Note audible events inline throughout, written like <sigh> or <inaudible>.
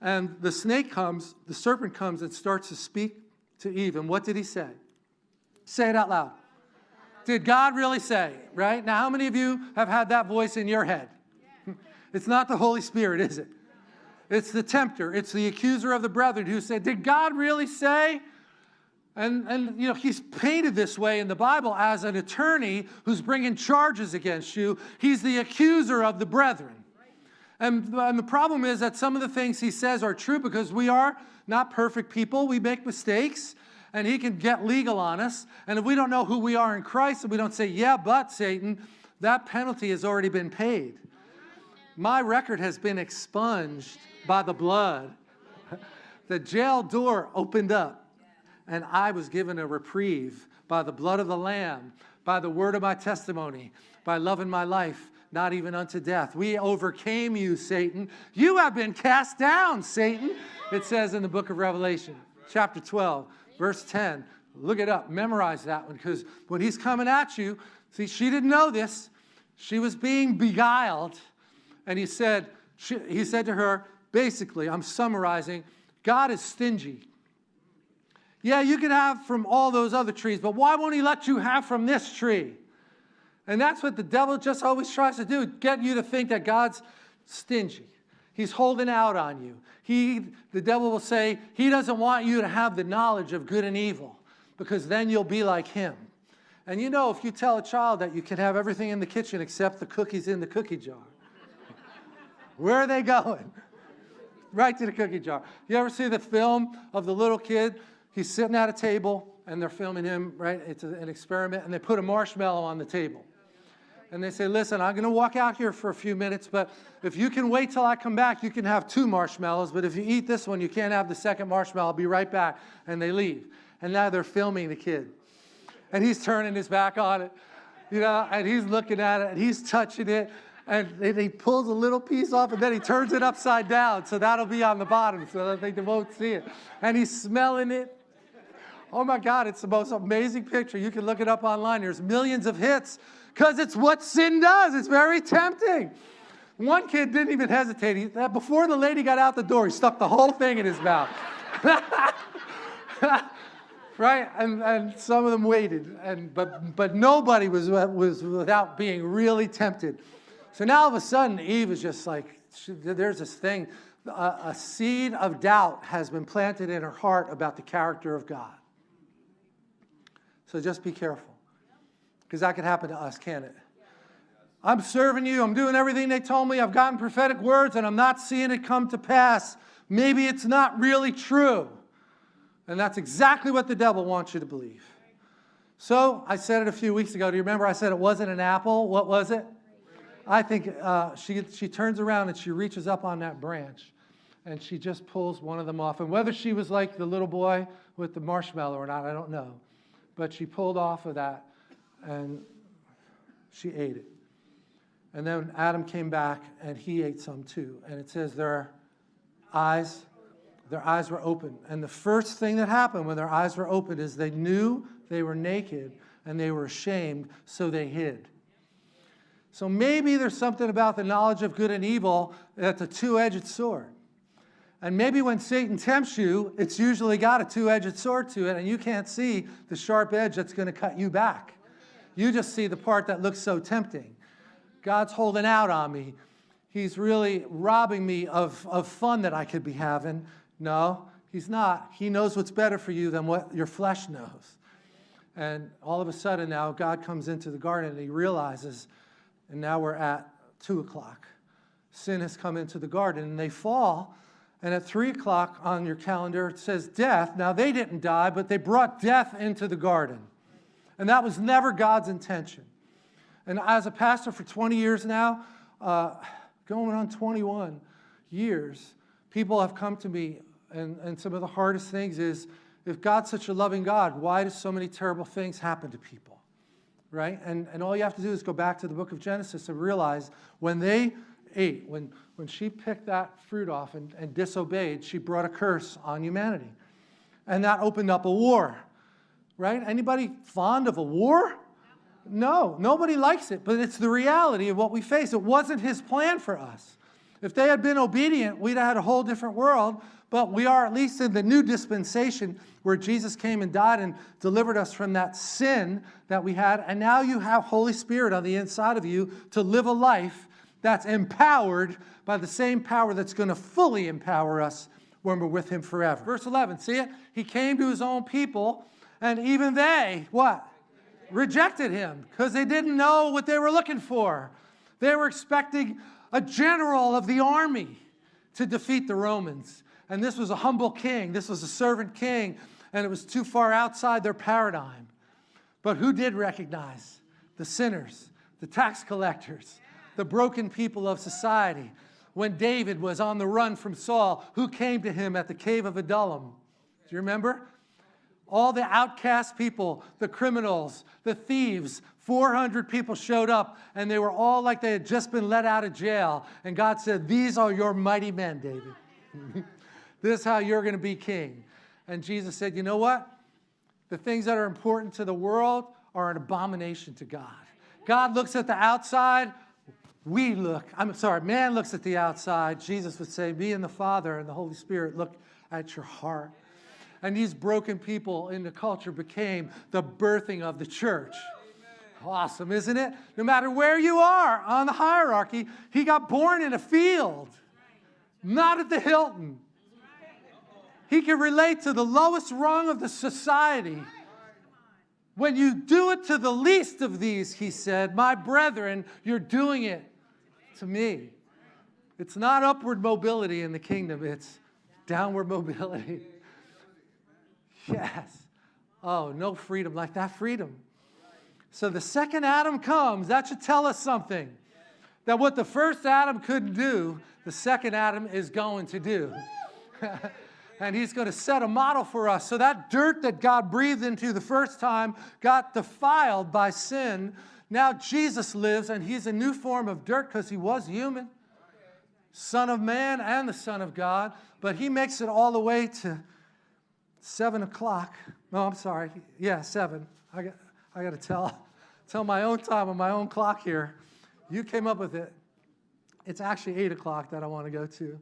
And the snake comes, the serpent comes and starts to speak to Eve. And what did he say? Say it out loud. Did God really say, right? Now, how many of you have had that voice in your head? <laughs> It's not the Holy Spirit, is it? It's the tempter. It's the accuser of the brethren who said, Did God really say? And, and you know, he's painted this way in the Bible as an attorney who's bringing charges against you. He's the accuser of the brethren. And, and the problem is that some of the things he says are true because we are not perfect people. We make mistakes and he can get legal on us. And if we don't know who we are in Christ and we don't say, yeah, but Satan, that penalty has already been paid. My record has been expunged by the blood. The jail door opened up and I was given a reprieve by the blood of the Lamb, by the word of my testimony, by loving my life, not even unto death. We overcame you, Satan. You have been cast down, Satan. It says in the book of Revelation, chapter 12 verse 10. Look it up, memorize that one, because when he's coming at you, see, she didn't know this. She was being beguiled. And he said, she, he said to her, basically, I'm summarizing, God is stingy. Yeah, you can have from all those other trees, but why won't he let you have from this tree? And that's what the devil just always tries to do, get you to think that God's stingy. He's holding out on you. He, the devil will say, he doesn't want you to have the knowledge of good and evil because then you'll be like him. And you know, if you tell a child that you can have everything in the kitchen except the cookies in the cookie jar, <laughs> where are they going? right to the cookie jar. You ever see the film of the little kid? He's sitting at a table and they're filming him, right? It's an experiment and they put a marshmallow on the table and they say, listen, I'm going to walk out here for a few minutes, but if you can wait till I come back, you can have two marshmallows, but if you eat this one, you can't have the second marshmallow. I'll be right back. And they leave. And now they're filming the kid. And he's turning his back on it, you know, and he's looking at it, and he's touching it, and he pulls a little piece off, and then he turns it upside down, so that'll be on the bottom, so that they won't see it. And he's smelling it. Oh my God, it's the most amazing picture. You can look it up online. There's millions of hits because it's what sin does. It's very tempting. One kid didn't even hesitate. He, before the lady got out the door, he stuck the whole thing in his mouth. <laughs> right? And, and some of them waited, and, but, but nobody was, was without being really tempted. So now all of a sudden, Eve is just like, she, there's this thing, a, a seed of doubt has been planted in her heart about the character of God. So just be careful. Because that could happen to us, can it? I'm serving you. I'm doing everything they told me. I've gotten prophetic words and I'm not seeing it come to pass. Maybe it's not really true. And that's exactly what the devil wants you to believe. So I said it a few weeks ago. Do you remember I said it wasn't an apple? What was it? I think uh, she, she turns around and she reaches up on that branch and she just pulls one of them off. And whether she was like the little boy with the marshmallow or not, I don't know. But she pulled off of that and she ate it. And then Adam came back and he ate some too. And it says their eyes, their eyes were open. And the first thing that happened when their eyes were open is they knew they were naked and they were ashamed, so they hid. So maybe there's something about the knowledge of good and evil that's a two-edged sword. And maybe when Satan tempts you, it's usually got a two-edged sword to it, and you can't see the sharp edge that's going to cut you back. You just see the part that looks so tempting. God's holding out on me. He's really robbing me of, of fun that I could be having. No, he's not. He knows what's better for you than what your flesh knows. And all of a sudden now God comes into the garden and he realizes, and now we're at two o'clock. Sin has come into the garden and they fall. And at three o'clock on your calendar, it says death. Now they didn't die, but they brought death into the garden. And that was never God's intention. And as a pastor for 20 years now, uh, going on 21 years, people have come to me, and, and some of the hardest things is, if God's such a loving God, why do so many terrible things happen to people? Right? And, and all you have to do is go back to the book of Genesis and realize when they ate, when, when she picked that fruit off and, and disobeyed, she brought a curse on humanity. And that opened up a war right? Anybody fond of a war? No, nobody likes it, but it's the reality of what we face. It wasn't his plan for us. If they had been obedient, we'd have had a whole different world. But we are at least in the new dispensation where Jesus came and died and delivered us from that sin that we had. And now you have Holy Spirit on the inside of you to live a life that's empowered by the same power that's going to fully empower us when we're with him forever. Verse 11, see it? He came to his own people, and even they, what? Rejected him because they didn't know what they were looking for. They were expecting a general of the army to defeat the Romans. And this was a humble king. This was a servant king. And it was too far outside their paradigm. But who did recognize? The sinners, the tax collectors, the broken people of society. When David was on the run from Saul, who came to him at the cave of Adullam? Do you remember? All the outcast people, the criminals, the thieves, 400 people showed up and they were all like they had just been let out of jail. And God said, These are your mighty men, David. <laughs> this is how you're going to be king. And Jesus said, You know what? The things that are important to the world are an abomination to God. God looks at the outside, we look, I'm sorry, man looks at the outside. Jesus would say, Me and the Father and the Holy Spirit look at your heart. And these broken people in the culture became the birthing of the church. Awesome, isn't it? No matter where you are on the hierarchy, he got born in a field, not at the Hilton. He can relate to the lowest rung of the society. When you do it to the least of these, he said, my brethren, you're doing it to me. It's not upward mobility in the kingdom, it's downward mobility. Yes. Oh, no freedom like that freedom. So the second Adam comes, that should tell us something. That what the first Adam couldn't do, the second Adam is going to do. <laughs> and he's going to set a model for us. So that dirt that God breathed into the first time got defiled by sin. Now Jesus lives, and he's a new form of dirt because he was human, Son of man and the Son of God. But he makes it all the way to 7 o'clock. No, I'm sorry. Yeah, 7. I got, I got to tell, <laughs> tell my own time on my own clock here. You came up with it. It's actually 8 o'clock that I want to go to.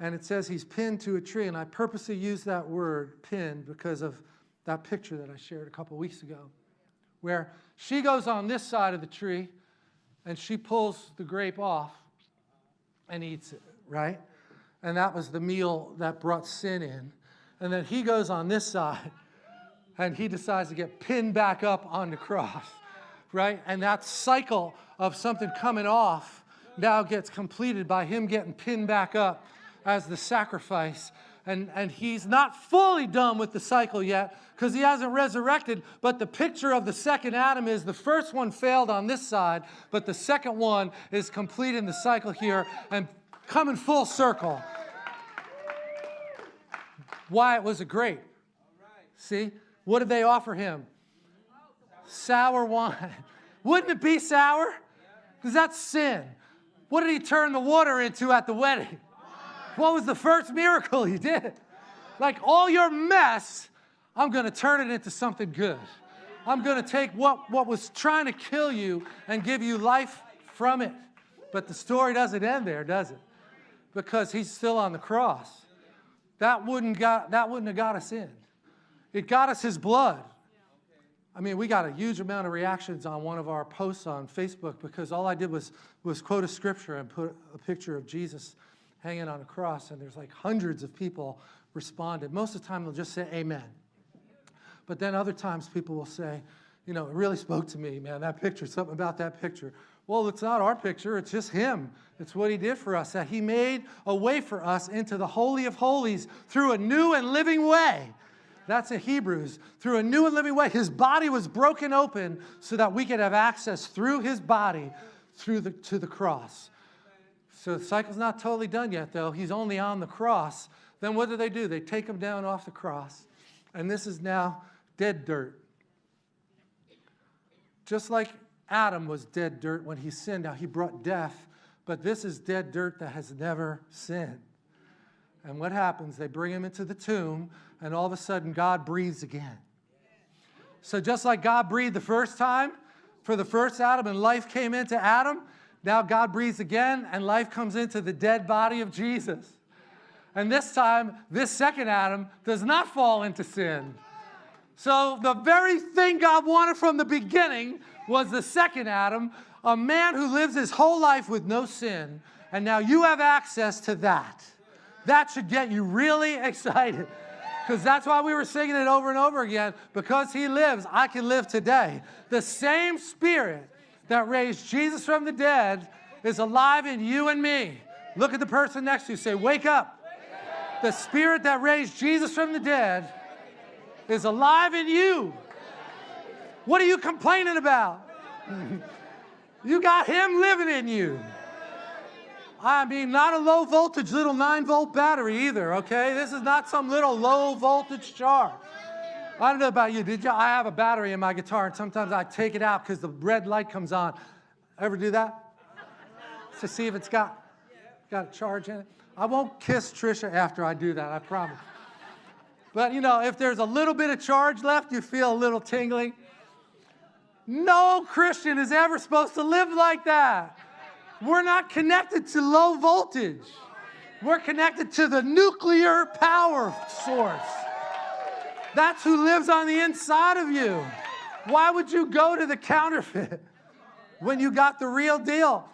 And it says he's pinned to a tree. And I purposely use that word, pinned, because of that picture that I shared a couple weeks ago, where she goes on this side of the tree and she pulls the grape off and eats it, right? And that was the meal that brought sin in. And then he goes on this side <laughs> and he decides to get pinned back up on the cross, right? And that cycle of something coming off now gets completed by him getting pinned back up as the sacrifice. And, and he's not fully done with the cycle yet because he hasn't resurrected. But the picture of the second Adam is the first one failed on this side, but the second one is completing the cycle here and coming full circle. Why it was a grape. See? What did they offer him? Sour wine. <laughs> Wouldn't it be sour? Because that's sin. What did he turn the water into at the wedding? What was the first miracle he did? Like all your mess, I'm going to turn it into something good. I'm going to take what, what was trying to kill you and give you life from it. But the story doesn't end there, does it? Because he's still on the cross. That wouldn't, got, that wouldn't have got us in. It got us his blood. I mean, we got a huge amount of reactions on one of our posts on Facebook because all I did was, was quote a scripture and put a picture of Jesus hanging on a cross, and there's like hundreds of people responded. Most of the time, they'll just say amen. But then other times, people will say, you know, it really spoke to me, man, that picture, something about that picture. Well, it's not our picture, it's just him. It's what he did for us, that he made a way for us into the Holy of Holies through a new and living way. That's in Hebrews. Through a new and living way. His body was broken open so that we could have access through his body through the, to the cross. So the cycle's not totally done yet, though. He's only on the cross. Then what do they do? They take him down off the cross. And this is now dead dirt. Just like Adam was dead dirt when he sinned. Now, he brought death, but this is dead dirt that has never sinned. And what happens? They bring him into the tomb, and all of a sudden, God breathes again. So, just like God breathed the first time for the first Adam and life came into Adam, Now God breathes again, and life comes into the dead body of Jesus. And this time, this second Adam does not fall into sin. So the very thing God wanted from the beginning was the second Adam, a man who lives his whole life with no sin. And now you have access to that. That should get you really <laughs> excited. Because that's why we were singing it over and over again. Because he lives, I can live today. The same spirit that raised Jesus from the dead is alive in you and me. Look at the person next to you. Say, Wake up. The spirit that raised Jesus from the dead is alive in you. What are you complaining about? <laughs> you got him living in you. I mean, not a low voltage little 9 volt battery either, okay? This is not some little low voltage charge. I don't know about you. Did you? I have a battery in my guitar, and sometimes I take it out because the red light comes on. Ever do that? To see if it's got, got a charge in it? I won't kiss Trisha after I do that, I promise. But you know, if there's a little bit of charge left, you feel a little tingling. No Christian is ever supposed to live like that. We're not connected to low voltage. We're connected to the nuclear power source. That's who lives on the inside of you. Why would you go to the counterfeit <laughs> when you got the real deal?